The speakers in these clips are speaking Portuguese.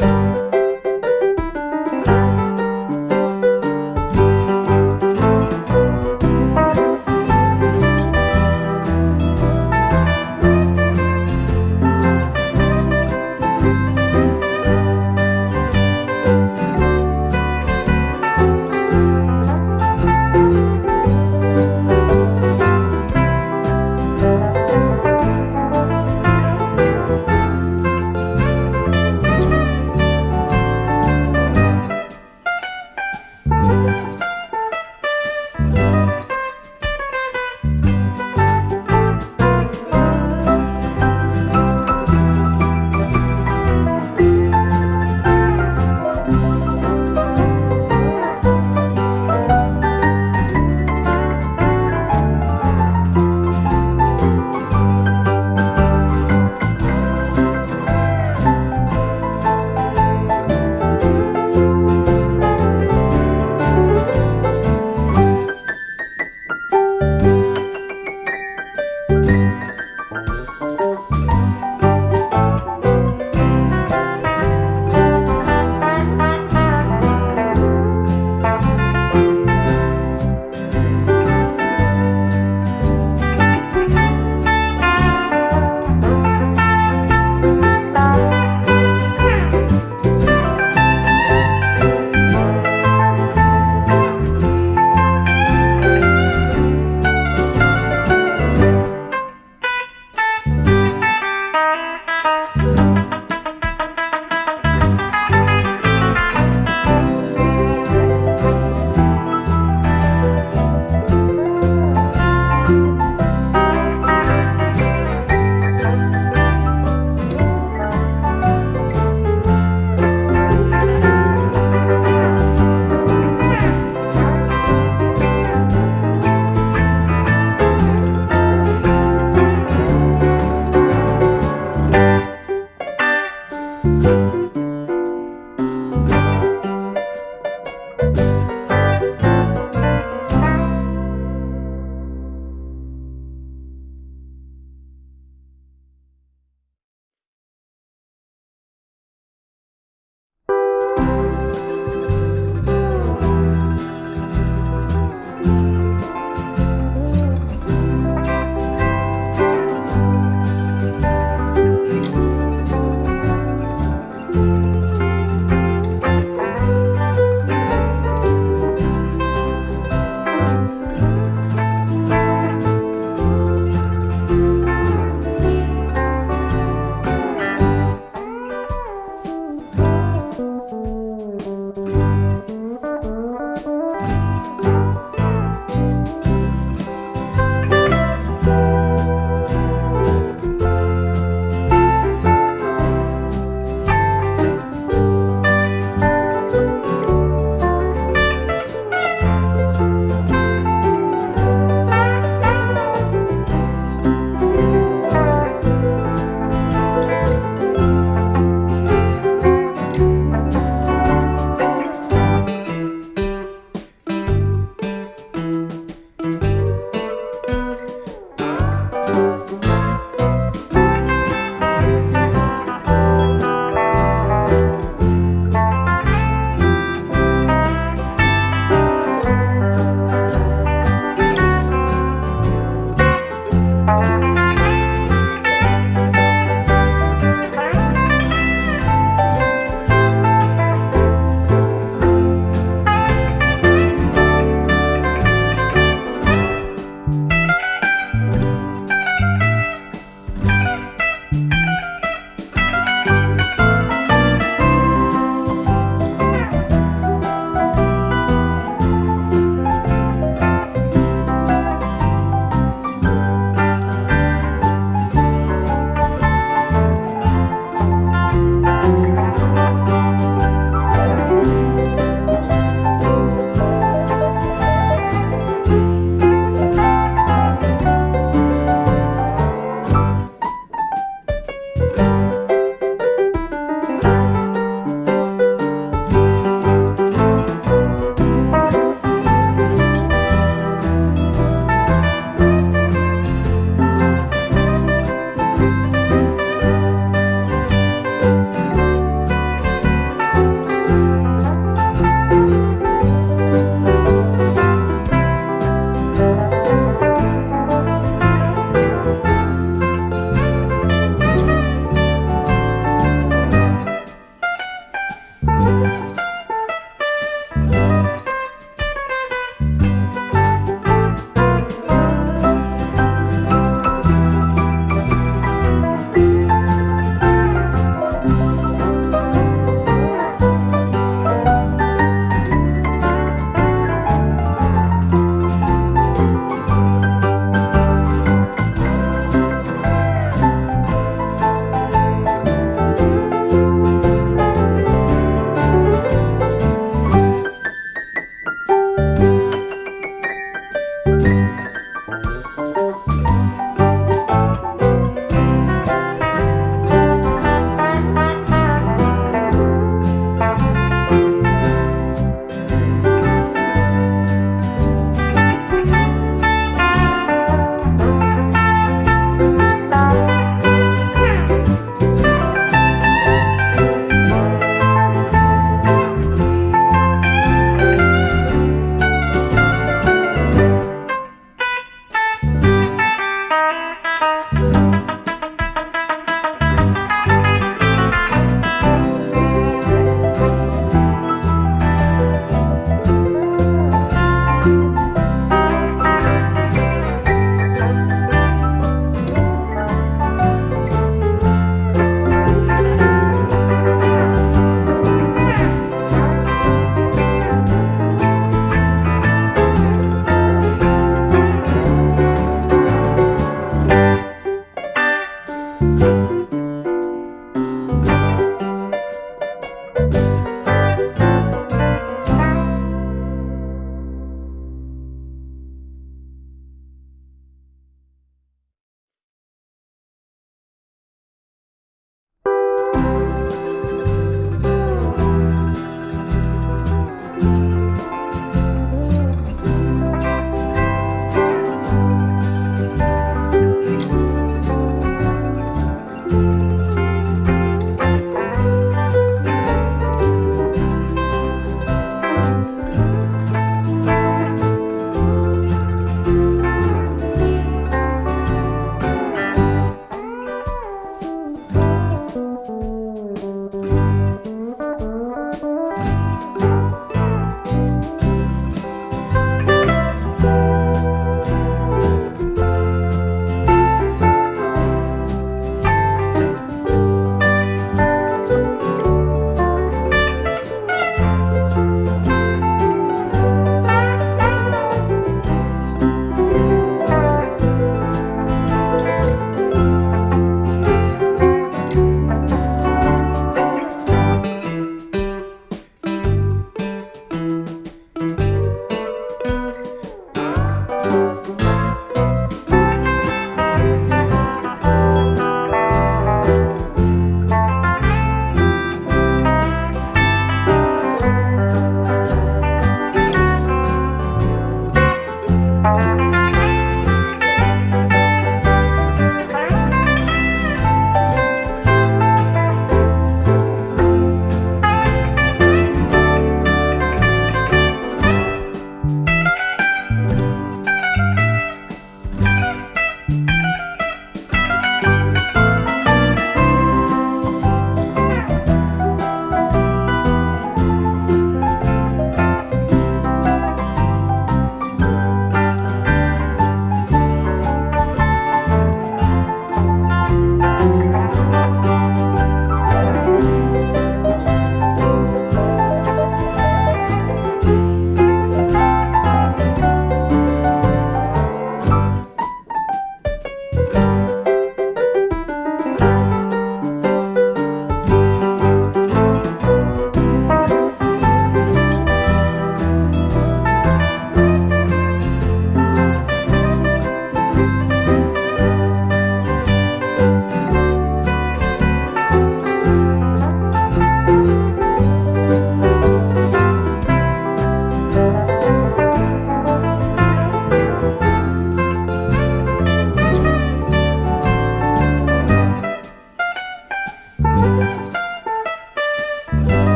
Bye.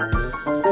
Música